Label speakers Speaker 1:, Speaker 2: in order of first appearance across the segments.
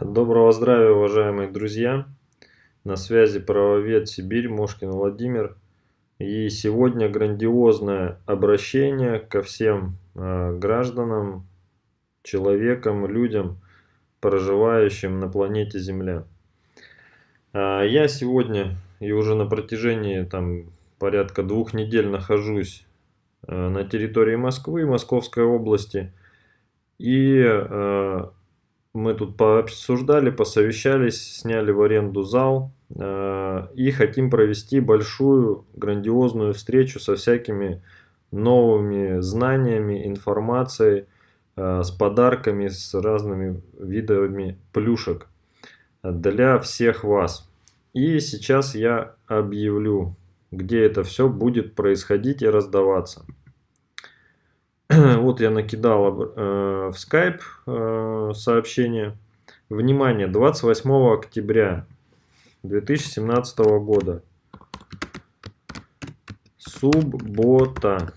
Speaker 1: Доброго здравия, уважаемые друзья! На связи правовед Сибирь, Мошкин Владимир. И сегодня грандиозное обращение ко всем э, гражданам, человекам, людям, проживающим на планете Земля. Э, я сегодня и уже на протяжении там, порядка двух недель нахожусь э, на территории Москвы, Московской области. И мы тут пообсуждали, посовещались, сняли в аренду зал э, и хотим провести большую, грандиозную встречу со всякими новыми знаниями, информацией, э, с подарками, с разными видами плюшек для всех вас. И сейчас я объявлю, где это все будет происходить и раздаваться. вот я накидал э, в Skype э, сообщение. Внимание, 28 октября 2017 года. Суббота.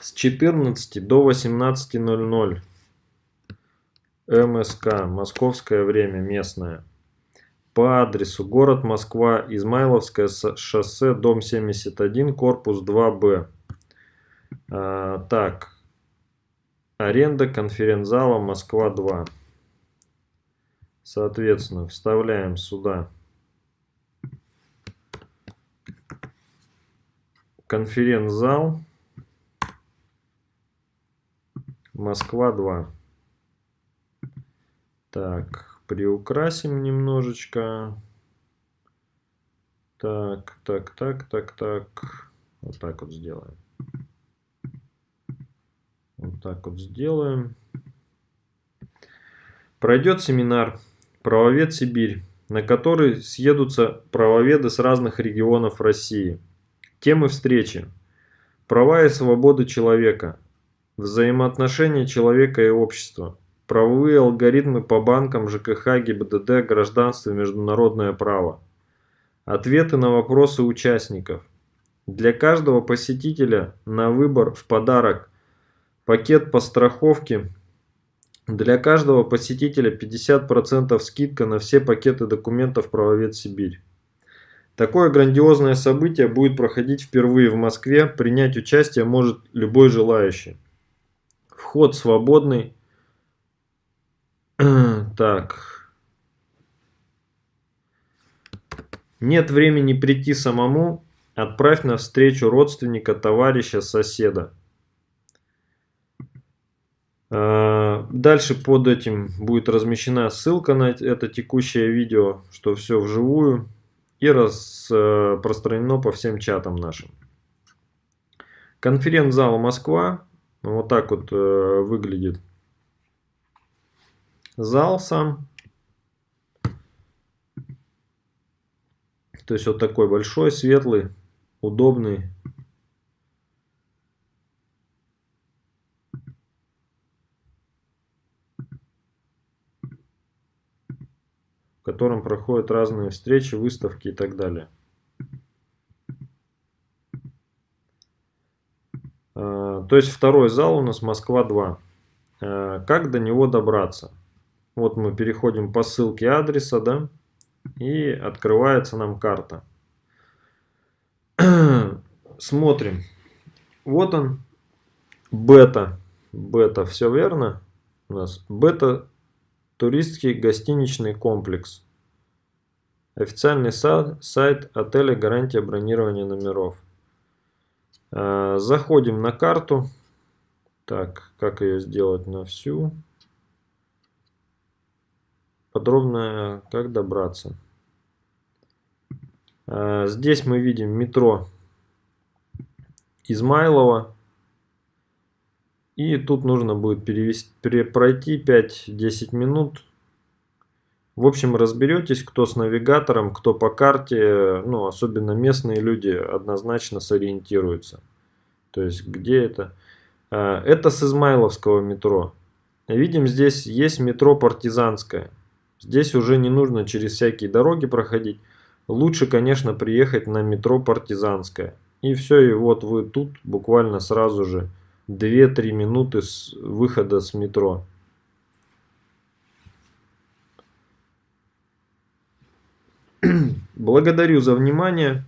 Speaker 1: С 14 до 18.00. МСК. Московское время местное. По адресу город Москва, Измайловское шоссе, дом 71, корпус 2Б. А, так. Аренда конференц-зала Москва-2. Соответственно, вставляем сюда конференц-зал Москва-2. Так, приукрасим немножечко. Так, так, так, так, так. Вот так вот сделаем. Вот так вот сделаем. Пройдет семинар «Правовед Сибирь», на который съедутся правоведы с разных регионов России. Темы встречи – права и свободы человека, взаимоотношения человека и общества, правовые алгоритмы по банкам, ЖКХ, ГИБДД, гражданство и международное право, ответы на вопросы участников. Для каждого посетителя на выбор в подарок – Пакет по страховке. Для каждого посетителя 50% скидка на все пакеты документов «Правовед Сибирь». Такое грандиозное событие будет проходить впервые в Москве. Принять участие может любой желающий. Вход свободный. Так. Нет времени прийти самому. Отправь на встречу родственника, товарища, соседа. Дальше под этим будет размещена ссылка на это текущее видео, что все вживую и распространено по всем чатам нашим. Конференц-зал Москва. Вот так вот э, выглядит зал сам. То есть вот такой большой, светлый, удобный. Котором проходят разные встречи, выставки и так далее. А, то есть второй зал у нас Москва-2. А, как до него добраться? Вот мы переходим по ссылке адреса, да, и открывается нам карта. Смотрим. Вот он, бета. Бета, все верно? У нас бета Туристский гостиничный комплекс. Официальный сайт отеля «Гарантия бронирования номеров». А, заходим на карту. Так, как ее сделать на всю? Подробно, как добраться. А, здесь мы видим метро Измайлова. И тут нужно будет перевести, пройти 5-10 минут. В общем, разберетесь, кто с навигатором, кто по карте. Ну, особенно местные люди однозначно сориентируются. То есть, где это? А, это с Измайловского метро. Видим, здесь есть метро Партизанское. Здесь уже не нужно через всякие дороги проходить. Лучше, конечно, приехать на метро Партизанское. И все, и вот вы тут буквально сразу же 2-3 минуты с выхода с метро. Благодарю за внимание.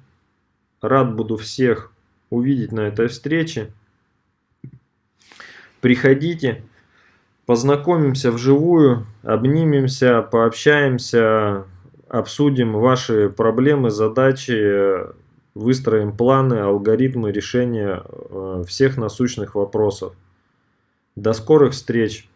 Speaker 1: Рад буду всех увидеть на этой встрече. Приходите, познакомимся вживую, обнимемся, пообщаемся, обсудим ваши проблемы, задачи, выстроим планы, алгоритмы решения э, всех насущных вопросов. До скорых встреч!